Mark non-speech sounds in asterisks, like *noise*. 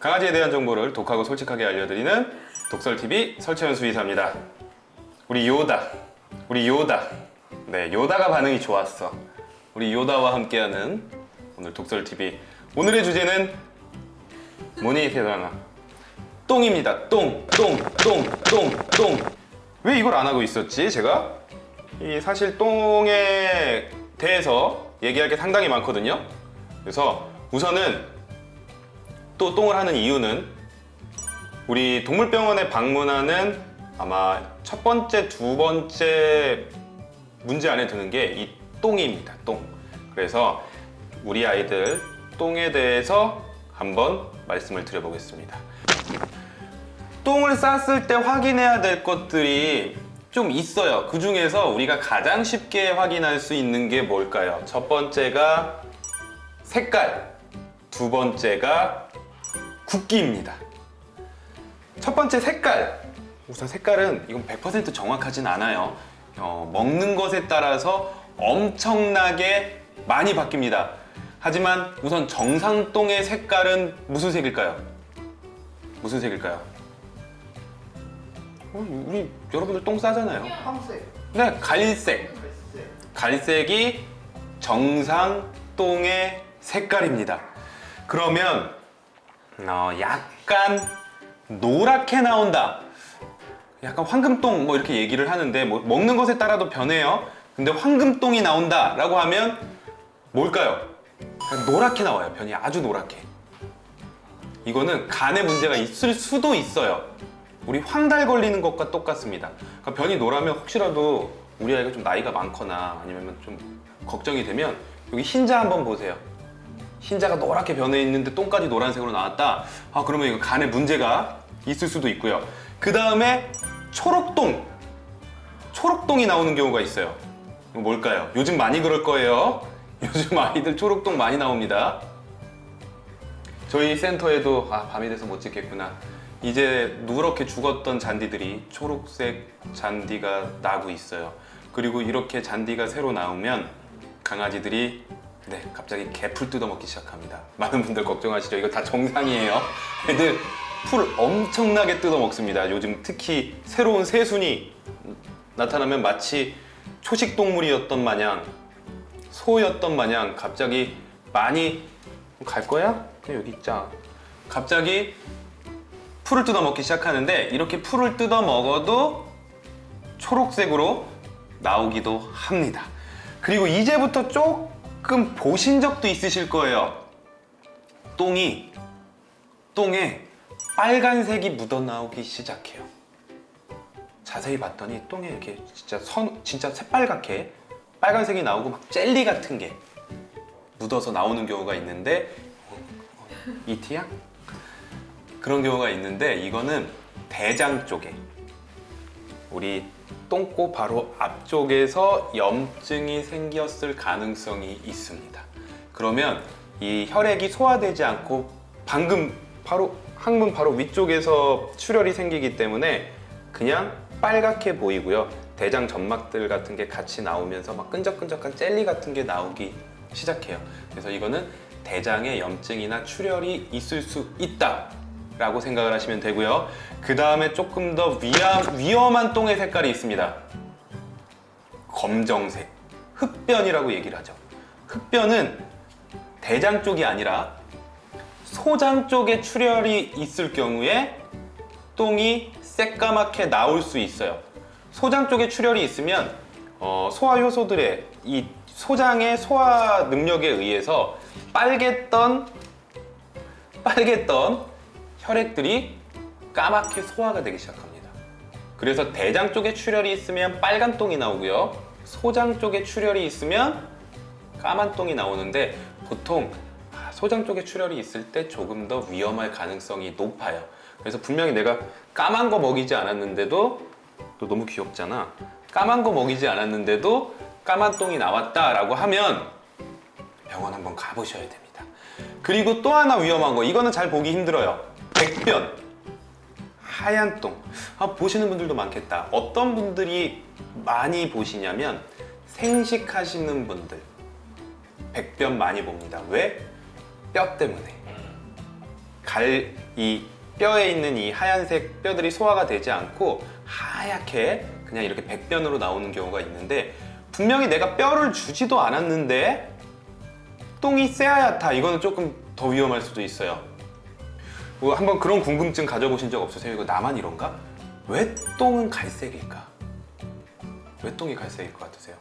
강아지에 대한 정보를 독하고 솔직하게 알려드리는 독설TV 설채연 수의사입니다. 우리 요다, 우리 요다. 네, 요다가 반응이 좋았어. 우리 요다와 함께하는 오늘 독설TV. 오늘의 주제는 뭐니 대단하 똥입니다. 똥, 똥, 똥, 똥, 똥. 왜 이걸 안 하고 있었지? 제가 이 사실 똥에 대해서 얘기할 게 상당히 많거든요. 그래서 우선은 또 똥을 하는 이유는 우리 동물병원에 방문하는 아마 첫 번째, 두 번째 문제 안에 드는 게 이 똥입니다. 똥. 그래서 우리 아이들 똥에 대해서 한번 말씀을 드려보겠습니다. 똥을 쌌을 때 확인해야 될 것들이 좀 있어요. 그 중에서 우리가 가장 쉽게 확인할 수 있는 게 뭘까요? 첫 번째가 색깔, 두 번째가 굵기입니다. 첫 번째 색깔. 우선 색깔은 이건 100% 정확하진 않아요. 어, 먹는 것에 따라서 엄청나게 많이 바뀝니다. 하지만 우선 정상똥의 색깔은 무슨 색일까요? 무슨 색일까요? 어, 우리 여러분들 똥 싸잖아요. 황색, 네, 갈색. 갈색, 갈색이 정상 똥의 색깔입니다. 그러면 어, 약간 노랗게 나온다. 약간 황금똥 뭐 이렇게 얘기를 하는데 뭐 먹는 것에 따라도 변해요. 근데 황금똥이 나온다 라고 하면 뭘까요? 노랗게 나와요. 변이 아주 노랗게. 이거는 간에 문제가 있을 수도 있어요. 우리 황달 걸리는 것과 똑같습니다. 그러니까 변이 노라면 혹시라도 우리 아이가 좀 나이가 많거나 아니면 좀 걱정이 되면 여기 흰자 한번 보세요. 흰자가 노랗게 변해 있는데 똥까지 노란색으로 나왔다. 아 그러면 이거 간에 문제가 있을 수도 있고요. 그 다음에 초록똥, 초록똥이 나오는 경우가 있어요. 이거 뭘까요? 요즘 많이 그럴 거예요. *laughs* 요즘 아이들 초록똥 많이 나옵니다. 저희 센터에도 아 밤이 돼서 못 찍겠구나 이제 누렇게 죽었던 잔디들이 초록색 잔디가 나고 있어요 그리고 이렇게 잔디가 새로 나오면 강아지들이 네 갑자기 개풀 뜯어먹기 시작합니다 많은 분들 걱정하시죠 이거 다 정상이에요 애들 풀 엄청나게 뜯어먹습니다 요즘 특히 새로운 새순이 나타나면 마치 초식 동물이었던 마냥 소였던 마냥 갑자기 많이 갈 거야? 그냥 여기 있자. 갑자기 풀을 뜯어 먹기 시작하는데 이렇게 풀을 뜯어 먹어도 초록색으로 나오기도 합니다. 그리고 이제부터 조금 보신 적도 있으실 거예요. 똥이 똥에 빨간색이 묻어 나오기 시작해요. 자세히 봤더니 똥에 이렇게 진짜 선 진짜 새빨갛게 빨간색이 나오고 막 젤리 같은 게 묻어서 나오는 경우가 있는데 이티야? 그런 경우가 있는데 이거는 대장 쪽에 우리 똥꼬 바로 앞쪽에서 염증이 생겼을 가능성이 있습니다. 그러면 이 혈액이 소화되지 않고 방금 바로 항문 바로 위쪽에서 출혈이 생기기 때문에 그냥 빨갛게 보이고요. 대장 점막들 같은 게 같이 나오면서 막 끈적끈적한 젤리 같은 게 나오기 시작해요. 그래서 이거는 대장에 염증이나 출혈이 있을 수 있다 라고 생각을 하시면 되고요. 그 다음에 조금 더 위험, 위험한 똥의 색깔이 있습니다. 검정색, 흑변이라고 얘기를 하죠. 흑변은 대장 쪽이 아니라 소장 쪽에 출혈이 있을 경우에 똥이 새까맣게 나올 수 있어요. 소장 쪽에 출혈이 있으면 어, 소화 효소들의 이 소장의 소화 능력에 의해서 빨갰던 빨갰던 혈액들이 까맣게 소화가 되기 시작합니다. 그래서 대장 쪽에 출혈이 있으면 빨간 똥이 나오고요. 소장 쪽에 출혈이 있으면 까만 똥이 나오는데 보통 아, 소장 쪽에 출혈이 있을 때 조금 더 위험할 가능성이 높아요. 그래서 분명히 내가 까만 거 먹이지 않았는데도 또 너무 귀엽잖아. 까만 거 먹이지 않았는데도 까만 똥이 나왔다라고 하면 병원 한번 가보셔야 됩니다. 그리고 또 하나 위험한 거 이거는 잘 보기 힘들어요. 백변 하얀 똥 아, 보시는 분들도 많겠다. 어떤 분들이 많이 보시냐면 생식하시는 분들 백변 많이 봅니다. 왜? 뼈 때문에 갈 이 뼈에 있는 이 하얀색 뼈들이 소화가 되지 않고 하얗게 그냥 이렇게 백변으로 나오는 경우가 있는데 분명히 내가 뼈를 주지도 않았는데 똥이 새하얗다 이거는 조금 더 위험할 수도 있어요 뭐 한번 그런 궁금증 가져보신 적 없으세요? 이거 나만 이런가? 왜 똥은 갈색일까? 왜 똥이 갈색일 것 같으세요?